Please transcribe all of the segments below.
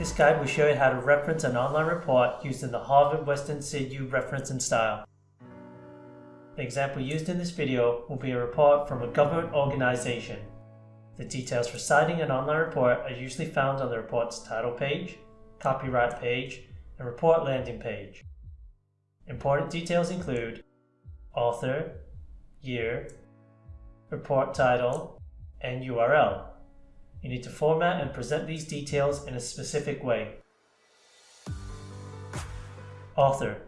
This guide will show you how to reference an online report using the Harvard Western Sydney U referencing style. The example used in this video will be a report from a government organization. The details for citing an online report are usually found on the report's title page, copyright page, and report landing page. Important details include author, year, report title, and URL. You need to format and present these details in a specific way. Author.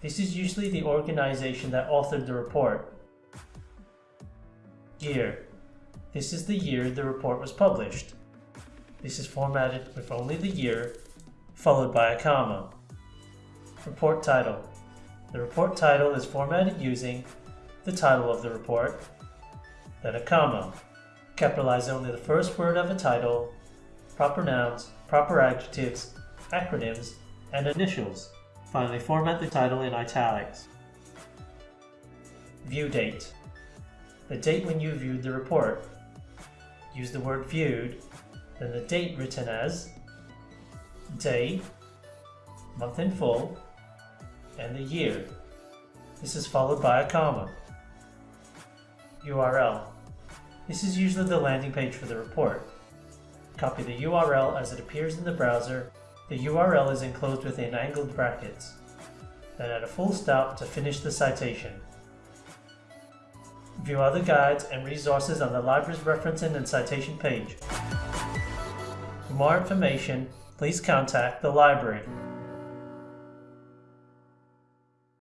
This is usually the organization that authored the report. Year. This is the year the report was published. This is formatted with only the year, followed by a comma. Report title. The report title is formatted using the title of the report, then a comma. Capitalize only the first word of a title, proper nouns, proper adjectives, acronyms, and initials. Finally, format the title in italics. View date. The date when you viewed the report. Use the word viewed, then the date written as day, month in full, and the year. This is followed by a comma. URL. This is usually the landing page for the report. Copy the URL as it appears in the browser. The URL is enclosed within angled brackets. Then add a full stop to finish the citation. View other guides and resources on the library's referencing and citation page. For more information, please contact the library.